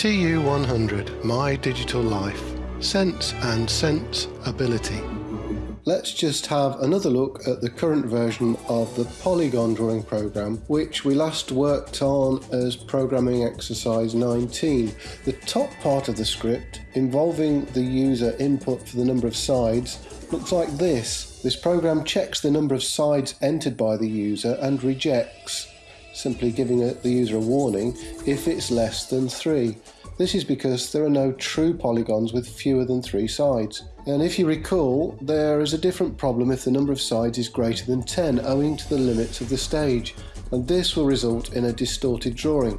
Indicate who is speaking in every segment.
Speaker 1: TU100 My Digital Life Sense and Sense Ability. Let's just have another look at the current version of the Polygon drawing program which we last worked on as programming exercise 19. The top part of the script involving the user input for the number of sides looks like this. This program checks the number of sides entered by the user and rejects simply giving the user a warning if it's less than 3. This is because there are no true polygons with fewer than 3 sides. And if you recall, there is a different problem if the number of sides is greater than 10 owing to the limits of the stage, and this will result in a distorted drawing.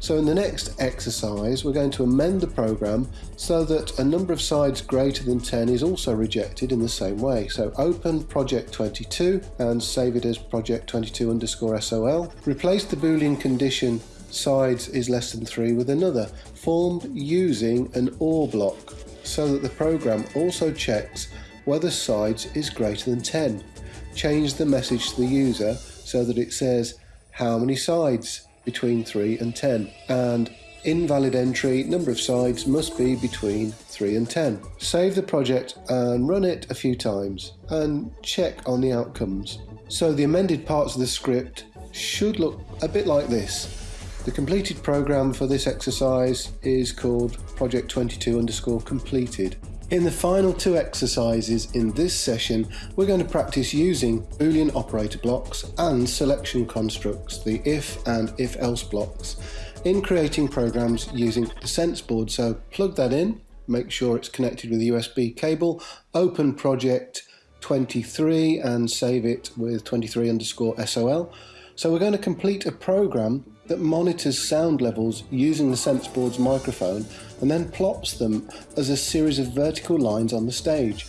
Speaker 1: So in the next exercise, we're going to amend the program so that a number of sides greater than 10 is also rejected in the same way. So open project 22 and save it as project 22 underscore SOL. Replace the boolean condition sides is less than 3 with another, formed using an OR block, so that the program also checks whether sides is greater than 10. Change the message to the user so that it says how many sides between 3 and 10 and invalid entry number of sides must be between 3 and 10. Save the project and run it a few times and check on the outcomes. So the amended parts of the script should look a bit like this. The completed program for this exercise is called project 22 underscore completed in the final two exercises in this session, we're going to practice using Boolean operator blocks and selection constructs, the if and if else blocks, in creating programs using the sense board. So plug that in, make sure it's connected with a USB cable, open project 23 and save it with 23 underscore SOL. So we're going to complete a program that monitors sound levels using the SenseBoard's microphone and then plots them as a series of vertical lines on the stage.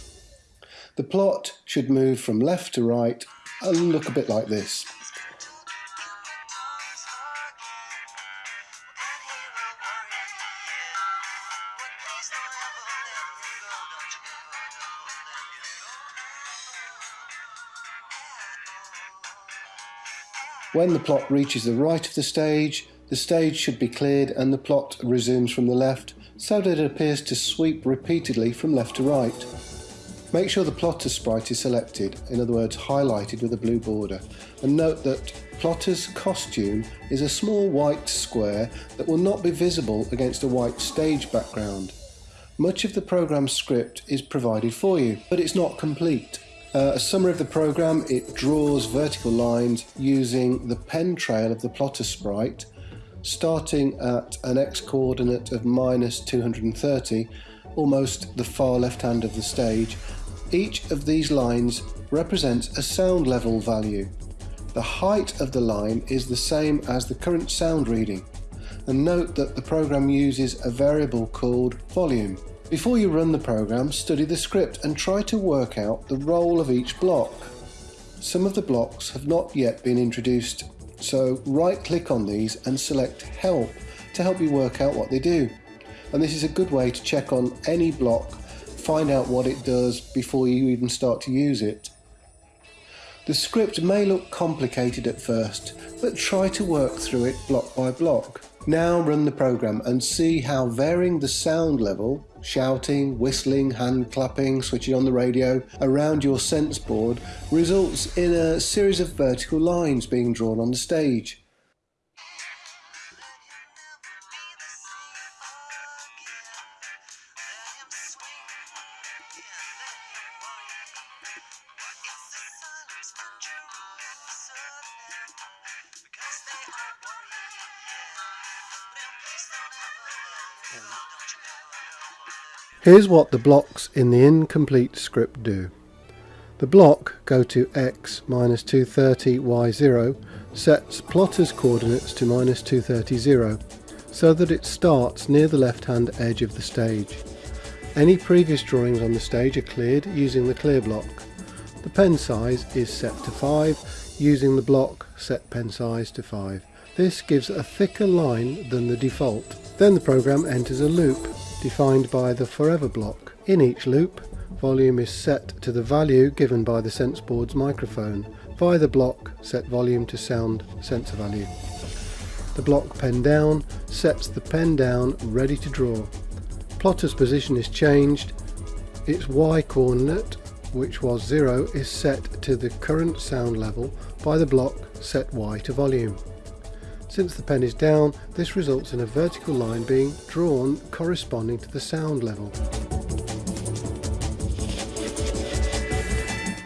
Speaker 1: The plot should move from left to right and look a bit like this. When the plot reaches the right of the stage, the stage should be cleared and the plot resumes from the left so that it appears to sweep repeatedly from left to right. Make sure the plotter sprite is selected, in other words highlighted with a blue border, and note that plotter's costume is a small white square that will not be visible against a white stage background. Much of the program script is provided for you, but it's not complete. Uh, a summary of the program, it draws vertical lines using the pen trail of the plotter sprite, starting at an x coordinate of minus 230, almost the far left hand of the stage. Each of these lines represents a sound level value. The height of the line is the same as the current sound reading. And note that the program uses a variable called volume. Before you run the program, study the script and try to work out the role of each block. Some of the blocks have not yet been introduced, so right click on these and select Help to help you work out what they do. And this is a good way to check on any block, find out what it does before you even start to use it. The script may look complicated at first, but try to work through it block by block. Now run the program and see how varying the sound level shouting, whistling, hand clapping, switching on the radio around your sense board results in a series of vertical lines being drawn on the stage. Here's what the blocks in the incomplete script do. The block go to x minus 230 y0 sets plotter's coordinates to minus 230 0 so that it starts near the left hand edge of the stage. Any previous drawings on the stage are cleared using the clear block. The pen size is set to 5 using the block set pen size to 5. This gives a thicker line than the default. Then the program enters a loop defined by the forever block. In each loop, volume is set to the value given by the SenseBoard's microphone. Via the block, set volume to sound sensor value. The block pen down sets the pen down ready to draw. Plotter's position is changed. Its Y coordinate, which was 0, is set to the current sound level by the block set Y to volume. Since the pen is down, this results in a vertical line being drawn corresponding to the sound level.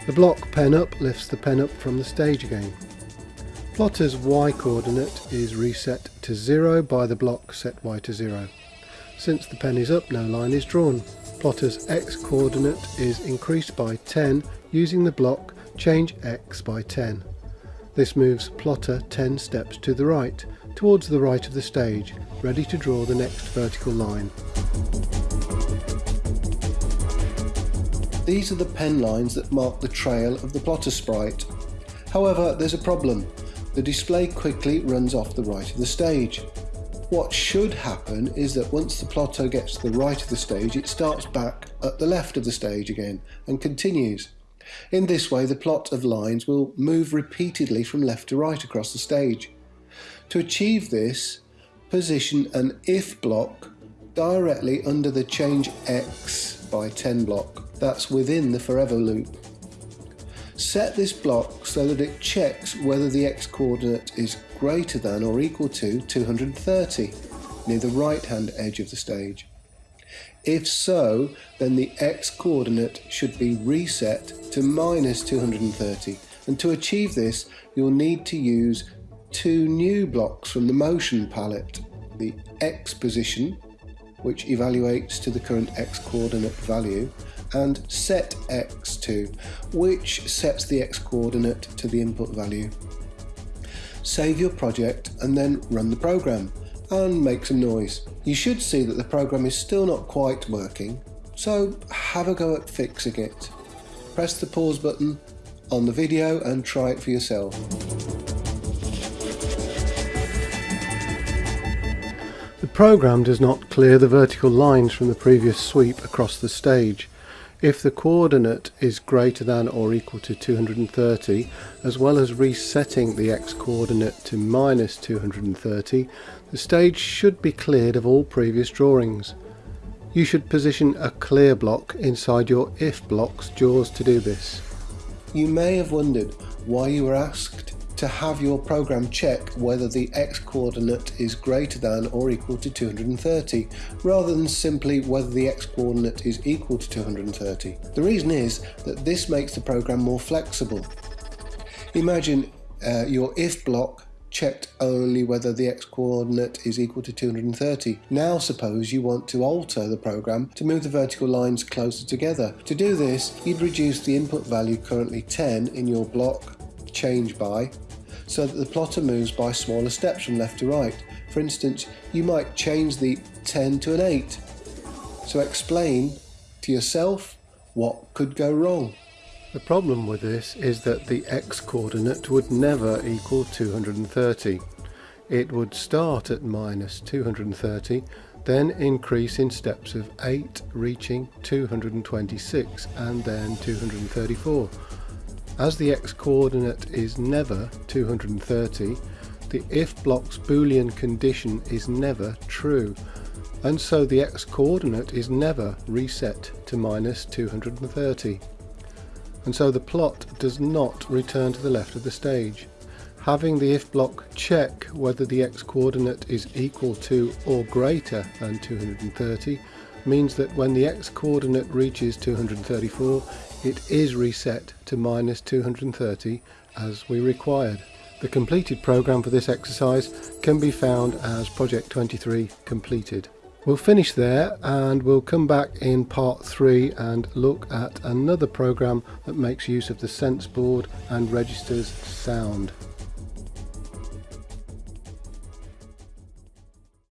Speaker 1: The block pen up lifts the pen up from the stage again. Plotter's Y coordinate is reset to 0 by the block set Y to 0. Since the pen is up, no line is drawn. Plotter's X coordinate is increased by 10 using the block change X by 10. This moves plotter 10 steps to the right, towards the right of the stage, ready to draw the next vertical line. These are the pen lines that mark the trail of the plotter sprite. However, there's a problem. The display quickly runs off the right of the stage. What should happen is that once the plotter gets to the right of the stage, it starts back at the left of the stage again and continues. In this way, the plot of lines will move repeatedly from left to right across the stage. To achieve this, position an if block directly under the change x by 10 block that's within the forever loop. Set this block so that it checks whether the x coordinate is greater than or equal to 230 near the right hand edge of the stage. If so, then the x coordinate should be reset to minus 230 and to achieve this you'll need to use two new blocks from the motion palette, the x position which evaluates to the current x coordinate value and set x to which sets the x coordinate to the input value. Save your project and then run the program and make some noise. You should see that the program is still not quite working, so have a go at fixing it. Press the pause button on the video and try it for yourself. The program does not clear the vertical lines from the previous sweep across the stage. If the coordinate is greater than or equal to 230, as well as resetting the x-coordinate to minus 230, the stage should be cleared of all previous drawings. You should position a clear block inside your if block's jaws to do this. You may have wondered why you were asked to have your program check whether the x-coordinate is greater than or equal to 230, rather than simply whether the x-coordinate is equal to 230. The reason is that this makes the program more flexible. Imagine uh, your if block checked only whether the x-coordinate is equal to 230. Now suppose you want to alter the program to move the vertical lines closer together. To do this, you'd reduce the input value currently 10 in your block change by so that the plotter moves by smaller steps from left to right. For instance, you might change the 10 to an 8. So explain to yourself what could go wrong. The problem with this is that the x coordinate would never equal 230. It would start at minus 230, then increase in steps of 8 reaching 226 and then 234. As the x-coordinate is never 230, the if block's boolean condition is never true, and so the x-coordinate is never reset to minus 230. And so the plot does not return to the left of the stage. Having the if block check whether the x-coordinate is equal to or greater than 230 means that when the x-coordinate reaches 234 it is reset to minus 230 as we required. The completed program for this exercise can be found as Project 23 completed. We'll finish there and we'll come back in part 3 and look at another program that makes use of the sense board and registers sound.